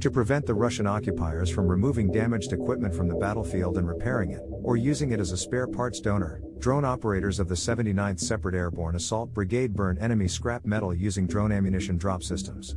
To prevent the Russian occupiers from removing damaged equipment from the battlefield and repairing it, or using it as a spare parts donor, drone operators of the 79th Separate Airborne Assault Brigade burn enemy scrap metal using drone ammunition drop systems.